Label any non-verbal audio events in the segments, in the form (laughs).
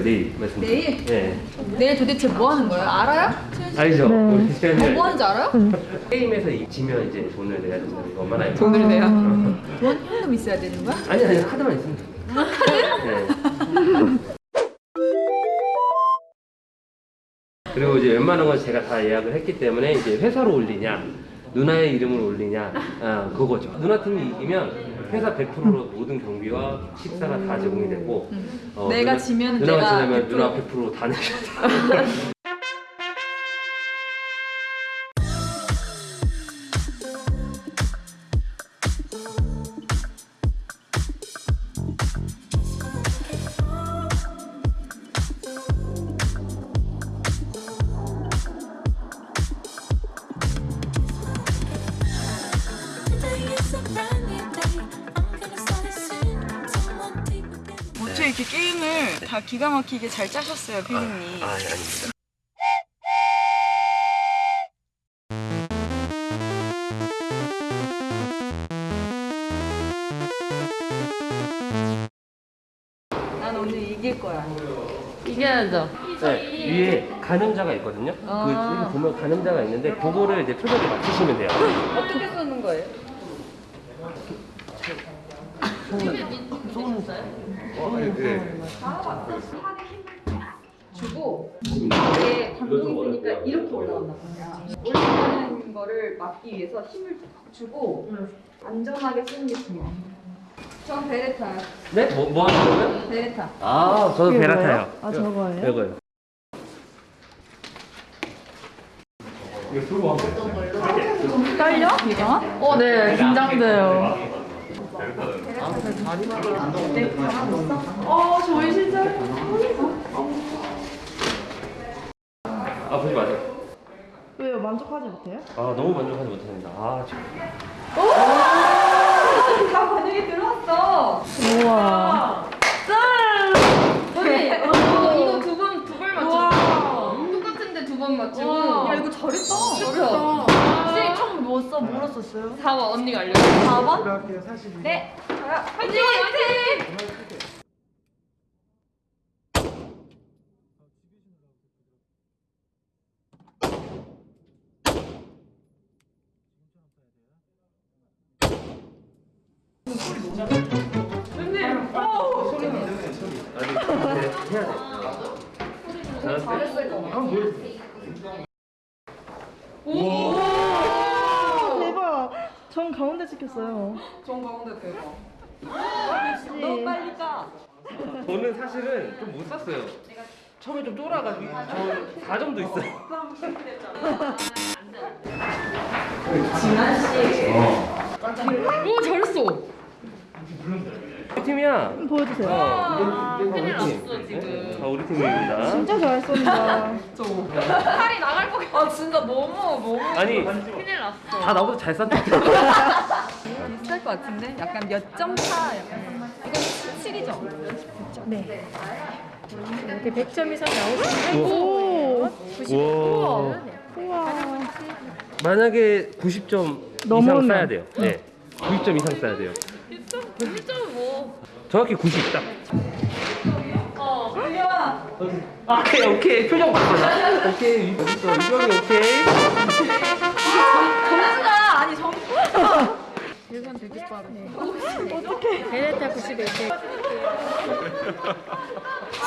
내일 말씀드릴게요. 내일? 네. 내일 도대체 뭐 하는 거예요? 알아요? 알죠? 우리 뭐, 시간을 뭐 하는지 알아요? 게임에서 이- 지면 이제 돈을 내야 된다는 거 얼마나 알죠? 돈을 내야. 돈 현금 있어야 되는 거야? 아니 아니 카드만 있으면 돼. 네. (laughs) 그리고 이제 웬만한 건 제가 다 예약을 했기 때문에 이제 회사로 올리냐 누나의 이름으로 올리냐 아, 그거죠. 누나 팀이 이기면 회사 100%로 모든 경비와 식사가 다 제공이 되고 어, 내가 누나- 지면 누나가 내가 지면 100% 누나 100%다 내셔야 돼. 기가 막히게 잘 짜셨어요, 피디님. 아, 아니 아닙니다. 난 오늘 이길 거야. 이겨야죠. 네, 위에 가늠자가 있거든요. 아. 그 여기 보면 가늠자가 있는데 그거를 이제 표정에 맞추시면 돼요. 어떻게 쏘는 거예요? 주고 이게 감동이 되니까 이렇게 올라간단 말이야. 올라가는 거를 막기 위해서 힘을 툭 주고 안전하게 쓰는 게 중요해. 전 베레타. 네? 뭐, 뭐 하는 거예요? 베레타. 아, 저도 베라타요. 아, 저거예요? 이거요. 떨려? 이거? 어, 네, 긴장돼요. 어, 저희 진짜. 아, 보지 마세요. 왜요? 만족하지 못해요? 아, 너무 만족하지 못합니다. 아, 참. 다 반영이 들어왔어. 우와. 언니, 이거 이거 두 번 두 번 맞췄어. 똑같은데 두 번 맞추고. 야, 이거 잘했다. 잘했다. 선생님 처음 뭐 써? 뭐로 썼어요? 4번 언니가 알려줘. 4번? 네. 가요. 화이팅! 화이팅! 아직 네, 해야 돼. 잘했을 거. 한번 보여주세요. 대박. 전 가운데 찍혔어요. 전 가운데 대박. 너무 빨리 가. 저는 사실은 좀 못 샀어요. 처음에 좀 쫄아가지고 저 4점도 있어요. 오 잘했어. 우리 팀이야. 보여주세요. 어, 우리, 우리 팀. 네? 아, 우리 팀입니다. 진짜 잘 쏜다. 팔이 나갈 것 같아. 아, 진짜 너무, 너무. 아니, 큰일 났어. 다 나보다 잘 쌌다. (laughs) 것 같은데? 약간 몇 점 차. 약간. 이건 7이죠? 네. 이렇게 100점 이상 나오시면 오. 우와. 우와. 만약에 90점 이상 넘으면. 써야 돼요. 네. 90점 이상 써야 돼요. 1점은 뭐. 정확히 90 딱. 어. 오케이, 오케이. 표정 바꿔. 오케이. 유경이 오케이. 계산 되게 빠르네. 어떡해. 베네타 91개.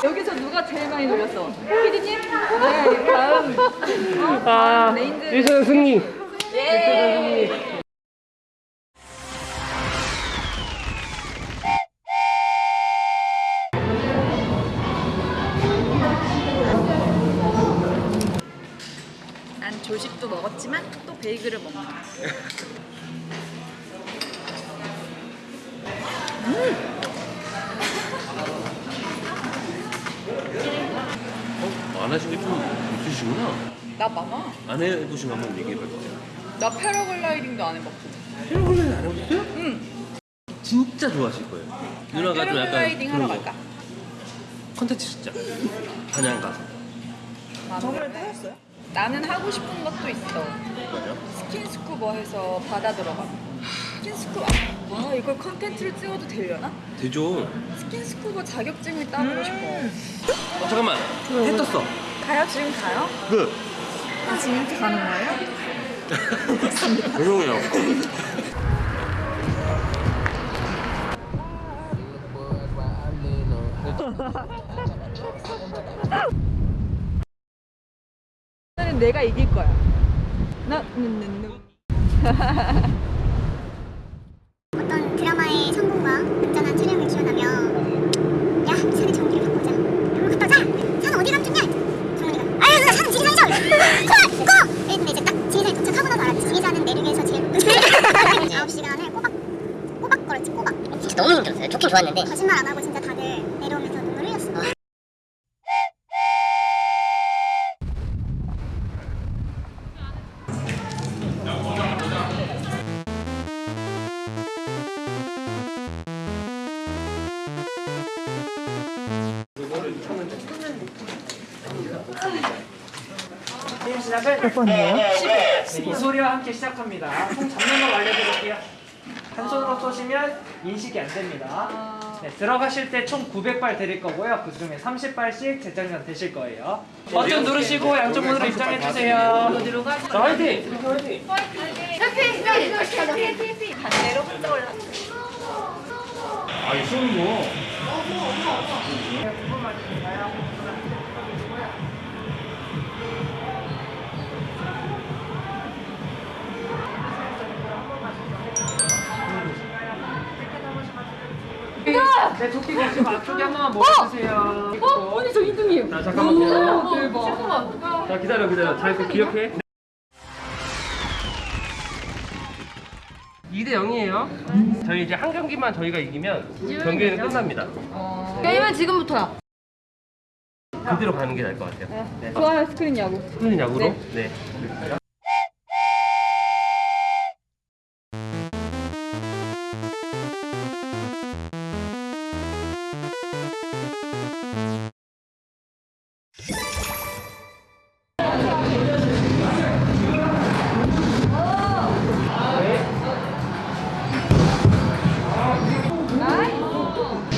여기서 누가 제일 많이 놀렸어? 피디님? 네, 다음. 아. 1선 승리. 예. 난 조식도 먹었지만 또 베이글을 먹 (laughs) 어. 안 하신 게좀 있으시구나. 나 많아. 안 해보신 거 한번 얘기해 볼게요. 나 패러글라이딩도 안 해봤고. 패러글라이딩 안 해보셨어요? 응. 진짜 좋아하실 거예요. 누나가 좀 약간 패러글라이딩 하러. 갈까? 컨텐츠 진짜. 단양 가서. 저번에 타셨어요? 나는 하고 싶은 것도 있어. 맞아? 스킨스쿠버 해서 바다 들어가. 스킨스쿠버 아 이걸 컨텐츠를 찍어도 되려나? 되죠. 스킨스쿠버 자격증을 따보고 싶어 어, 잠깐만. 해 떴어. 가요? 지금 가요? 그. 아 지금부터 가는 거예요? (laughs) 나는 내가 이길 거야 나, 는, 는, 는. (laughs) 어떤 드라마의 성공과 안전한 촬영을 기원하며 야 산의 전기를 바꾸자 그럼 갔다 오자 산 어디 감췄냐 정문이가 아유 산 지리산이죠 고! 고! 이랬는데 이제 딱 지리산에 도착하고 나서 알았지 지리산은 내륙에서 제일 높은 9시간을 꼬박 꼬박 걸었지 꼬박 진짜 너무 힘들었어요. 좋긴 좋았는데 거짓말 안 하고 진짜 다들 내려오면서 눈물 흘렸어 게임 시작을 몇 번이에요? 네, 이소리와 함께 시작합니다. 총 잡는 법 알려드릴게요. 한 손으로 쏘시면 인식이 안 됩니다. 네, 들어가실 때 총 900발 드릴 거고요. 그 중에 30발씩 재장전 되실 거예요. 버튼 누르시고 양쪽 문으로 입장해 주세요. 자, 화이팅! 화이팅! 반대로 혼자 올라 아, 쉬운 거. 네, 조끼 보시고 앞쪽에 한 번만 모아주세요. 어? 아니, 저 자, 잠깐만 기다려. 자, 기다려, 기다려. 잘그 기억해. 2대 0이에요. 저희 이제 한 경기만 저희가 이기면 경기는 끝납니다. 게임은 지금부터야. 그대로 가는 게 나을 것 같아요. 네. 좋아요 스크린 야구 스크린 야구로? 네. 되네.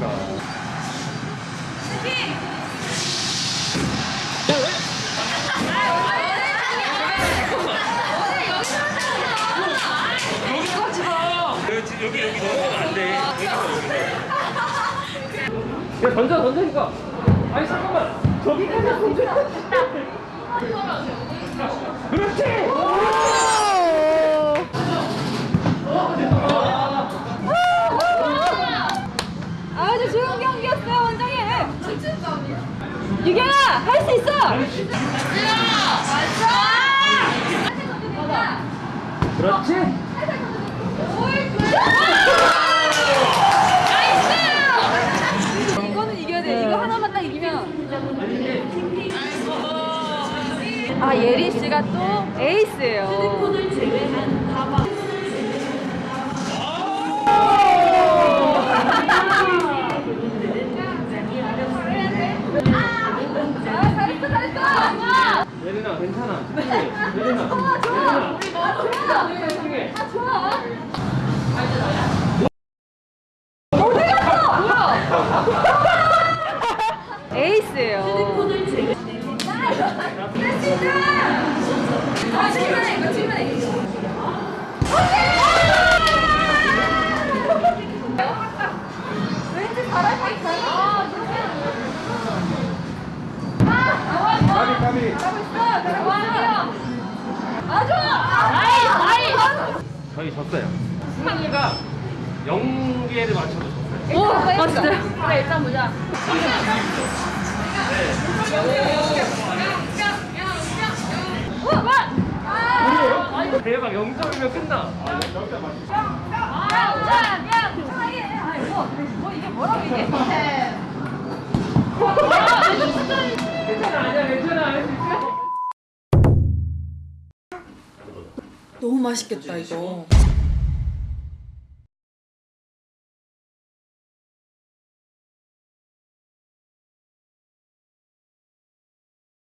가. 여기 여기 넘어가면 안 돼. 야 던져 던져니까. 아니 잠깐만. 저기까지 던져. 할 수 있어! 그렇지. 이거는 이겨야 돼. 이거 하나만 딱 이기면. 아 예린 씨가 또 에이스예요 괜찮아 네. 괜찮아 예린아 좋아 우리 너무 좋아 아 좋아 알지 나야? 어디 갔어? 뭐야? 에이스예요 나 진짜 아 칠면해 이거 칠면해 왠지 잘할 수 있어 까비 까비 저희 졌어요. 승환이가 영계를 맞춰서 졌어요. 오, 아 진짜요? 그래 일단 보자. 대박 0점이면 끝나. 괜찮아 맛있겠다 이거.